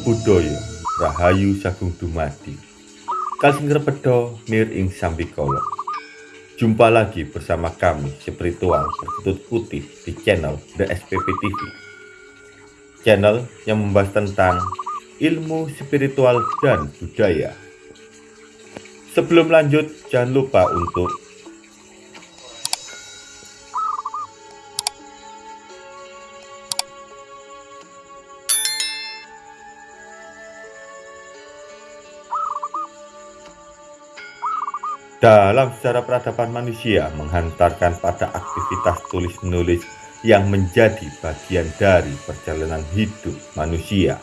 Buddhaya Rahayu Sagung Dumadi. Kalsing Repedo Nir Ing Sambikolo Jumpa lagi bersama kami spiritual berkutut putih di channel The SPP TV Channel yang membahas tentang ilmu spiritual dan budaya. Sebelum lanjut jangan lupa untuk Dalam sejarah peradaban manusia menghantarkan pada aktivitas tulis-menulis yang menjadi bagian dari perjalanan hidup manusia.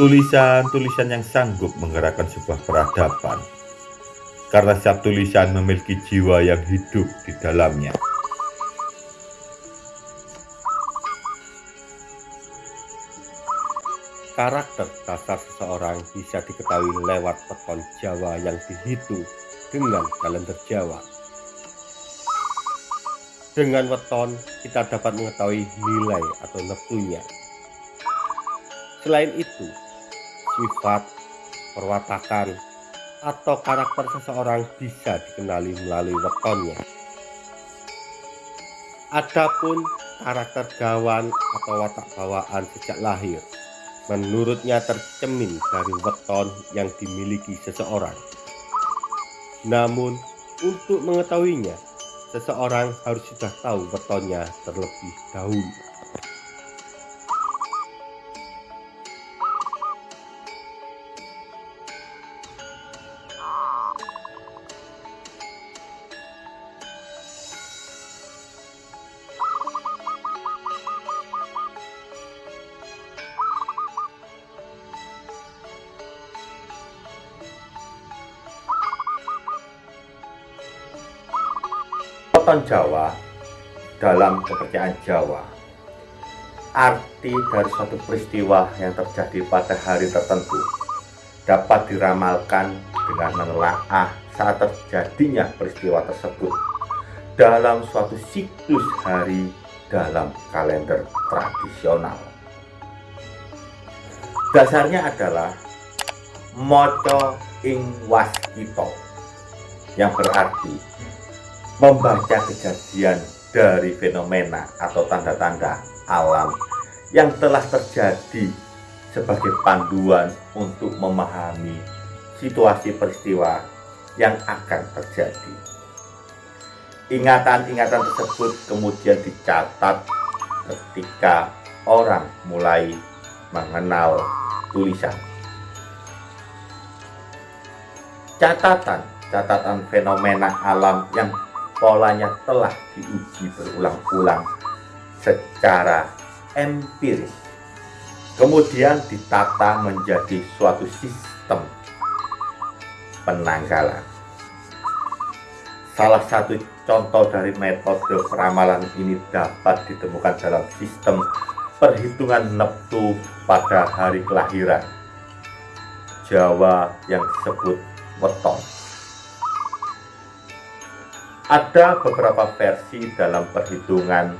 Tulisan-tulisan yang sanggup menggerakkan sebuah peradaban. Karena setiap tulisan memiliki jiwa yang hidup di dalamnya. Karakter dasar seseorang bisa diketahui lewat peton Jawa yang dihitung dengan kalender Jawa. Dengan weton, kita dapat mengetahui nilai atau neptunya. Selain itu, sifat, perwatakan, atau karakter seseorang bisa dikenali melalui wetonnya. Adapun karakter gawan atau watak bawaan sejak lahir, menurutnya tercemin dari weton yang dimiliki seseorang. Namun, untuk mengetahuinya, seseorang harus sudah tahu wetonnya terlebih dahulu. Weton Jawa dalam kepercayaan Jawa arti dari suatu peristiwa yang terjadi pada hari tertentu dapat diramalkan dengan menelaah saat terjadinya peristiwa tersebut dalam suatu siklus hari dalam kalender tradisional. Dasarnya adalah moco ing waskito yang berarti membaca kejadian dari fenomena atau tanda-tanda alam yang telah terjadi sebagai panduan untuk memahami situasi peristiwa yang akan terjadi. Ingatan-ingatan tersebut kemudian dicatat ketika orang mulai mengenal tulisan. Catatan catatan fenomena alam yang polanya telah diuji berulang-ulang secara empiris. Kemudian ditata menjadi suatu sistem penanggalan. Salah satu contoh dari metode peramalan ini dapat ditemukan dalam sistem perhitungan neptu pada hari kelahiran Jawa yang disebut weton. Ada beberapa versi dalam perhitungan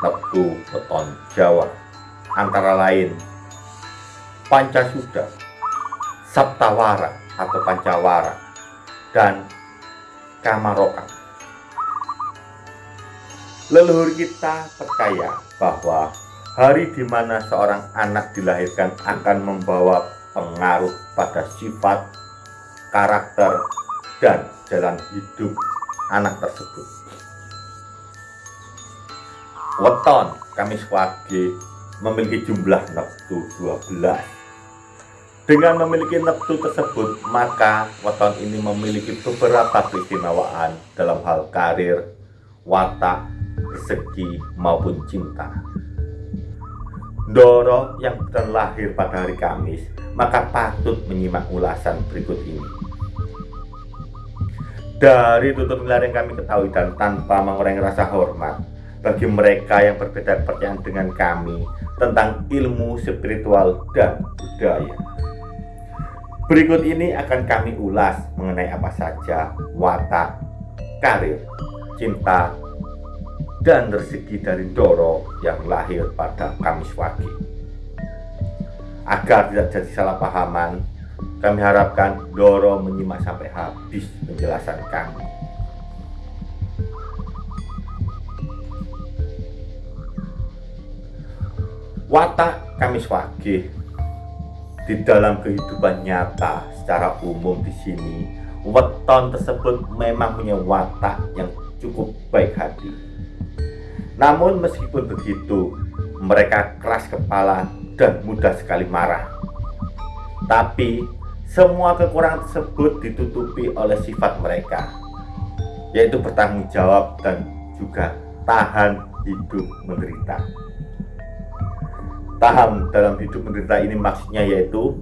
Neptu Weton Jawa, antara lain Pancasuda, Saptawara atau Pancawara, dan Kamarokan. Leluhur kita percaya bahwa hari di mana seorang anak dilahirkan akan membawa pengaruh pada sifat, karakter, dan jalan hidup anak tersebut. Weton Kamis Wage memiliki jumlah neptu 12. Dengan memiliki neptu tersebut, maka weton ini memiliki beberapa keistimewaan dalam hal karir, watak, rezeki, maupun cinta. Doro yang terlahir pada hari Kamis, maka patut menyimak ulasan berikut ini. Dari tutur gelar yang kami ketahui dan tanpa mengurangi rasa hormat bagi mereka yang berbeda kepercayaan dengan kami tentang ilmu spiritual dan budaya. Berikut ini akan kami ulas mengenai apa saja watak, karir, cinta, dan rezeki dari Doro yang lahir pada Kamis Wage. Agar tidak jadi salah pahaman, kami harapkan Doro menyimak sampai habis penjelasan kami. Watak Kamis Wage di dalam kehidupan nyata secara umum di sini, weton tersebut memang punya watak yang cukup baik hati. Namun meskipun begitu, mereka keras kepala dan mudah sekali marah. Tapi semua kekurangan tersebut ditutupi oleh sifat mereka, yaitu bertanggung jawab dan juga tahan hidup menderita. Tahan dalam hidup menderita ini maksudnya yaitu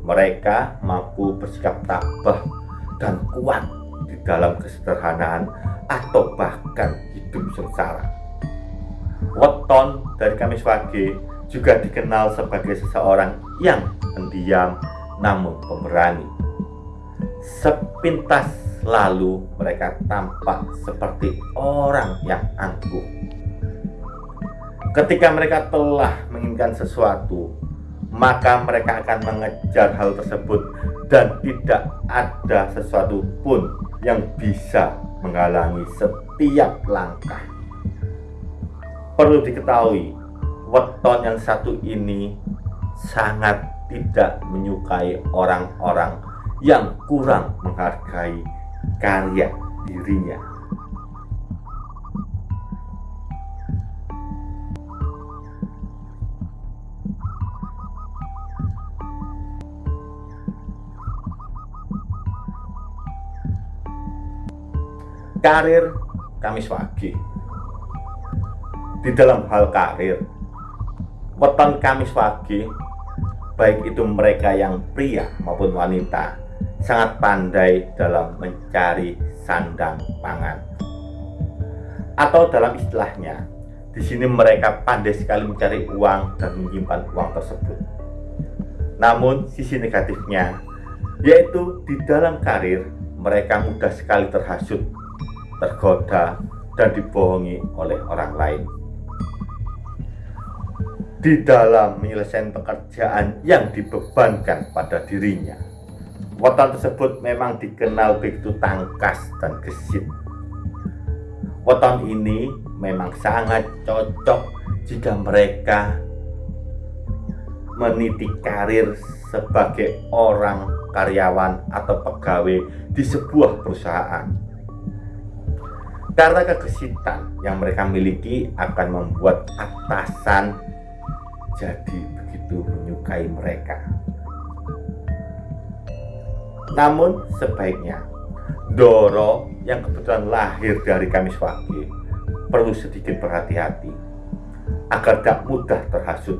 mereka mampu bersikap tabah dan kuat di dalam kesederhanaan atau bahkan hidup sengsara. Weton dari Kamis Wage juga dikenal sebagai seseorang yang pendiam namun pemberani. Sepintas lalu mereka tampak seperti orang yang angkuh Ketika mereka telah menginginkan sesuatu, maka mereka akan mengejar hal tersebut dan tidak ada sesuatu pun yang bisa menghalangi setiap langkah. Perlu diketahui, weton yang satu ini sangat tidak menyukai orang-orang yang kurang menghargai karya dirinya. karir Kamis Wage di dalam hal karir weton Kamis Wage baik itu mereka yang pria maupun wanita sangat pandai dalam mencari sandang pangan atau dalam istilahnya di sini mereka pandai sekali mencari uang dan menyimpan uang tersebut namun sisi negatifnya yaitu di dalam karir mereka mudah sekali terhasut tergoda, dan dibohongi oleh orang lain. Di dalam menyelesaikan pekerjaan yang dibebankan pada dirinya, weton tersebut memang dikenal begitu tangkas dan gesit. Weton ini memang sangat cocok jika mereka meniti karir sebagai orang karyawan atau pegawai di sebuah perusahaan karena kegesitan yang mereka miliki akan membuat atasan jadi begitu menyukai mereka. Namun sebaiknya Doro yang kebetulan lahir dari Kamis Wage perlu sedikit berhati-hati agar tak mudah terhasut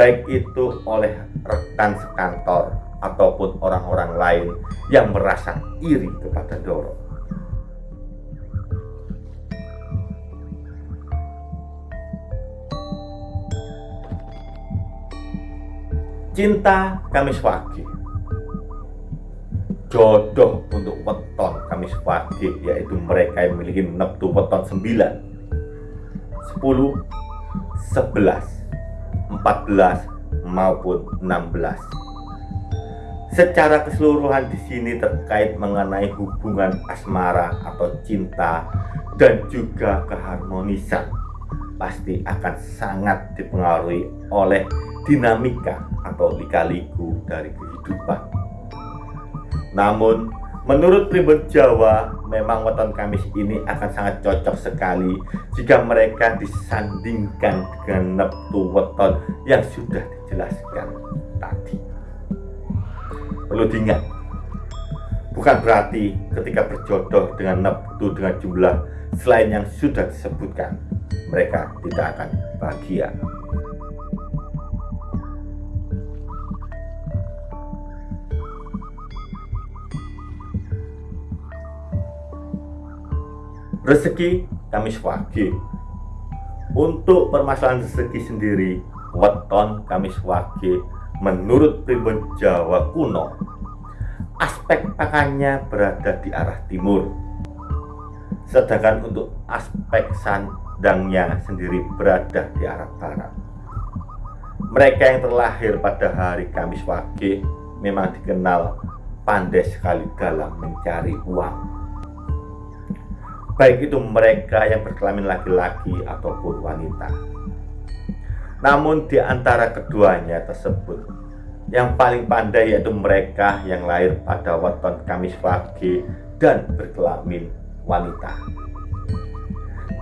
baik itu oleh rekan sekantor ataupun orang-orang lain yang merasa iri kepada Doro. Cinta Kamis Wage Jodoh untuk weton Kamis Wage Yaitu mereka yang memiliki neptu weton 9 10 11 14 maupun 16 Secara keseluruhan di sini terkait mengenai hubungan asmara atau cinta dan juga keharmonisan pasti akan sangat dipengaruhi oleh dinamika atau lika-liku dari kehidupan. Namun, menurut pribun Jawa, memang weton Kamis ini akan sangat cocok sekali jika mereka disandingkan dengan neptu weton yang sudah dijelaskan tadi. Perlu diingat, bukan berarti ketika berjodoh dengan neptu dengan jumlah selain yang sudah disebutkan, mereka tidak akan bahagia. rezeki Kamis Wage untuk permasalahan rezeki sendiri weton Kamis Wage menurut pribun Jawa kuno aspek pakannya berada di arah timur. Sedangkan untuk aspek sandangnya sendiri berada di arah barat Mereka yang terlahir pada hari Kamis Wage memang dikenal pandai sekali dalam mencari uang. Baik itu mereka yang berkelamin laki-laki ataupun wanita. Namun di antara keduanya tersebut, yang paling pandai yaitu mereka yang lahir pada weton Kamis Wage dan berkelamin wanita.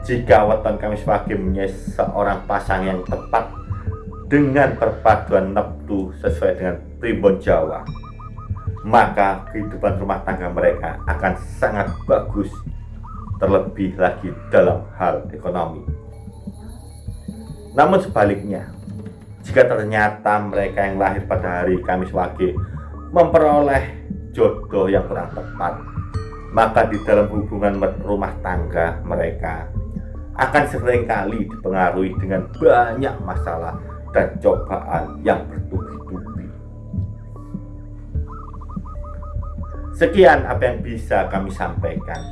Jika weton Kamis Wage menjadi seorang pasang yang tepat dengan perpaduan neptu sesuai dengan primbon Jawa, maka kehidupan rumah tangga mereka akan sangat bagus terlebih lagi dalam hal ekonomi. Namun sebaliknya jika ternyata mereka yang lahir pada hari Kamis Wage memperoleh jodoh yang kurang tepat maka di dalam hubungan rumah tangga mereka akan sering kali dipengaruhi dengan banyak masalah dan cobaan yang bertubi-tubi Sekian apa yang bisa kami sampaikan.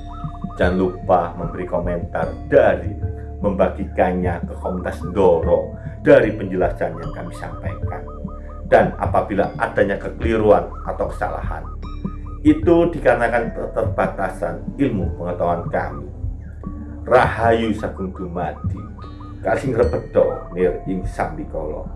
Jangan lupa memberi komentar dari membagikannya ke komunitas Doro dari penjelasan yang kami sampaikan. Dan apabila adanya kekeliruan atau kesalahan, itu dikarenakan keterbatasan ilmu pengetahuan kami. Rahayu Sagung Dumadi, Kasing Rebedo, Nir Ing Sambikolo.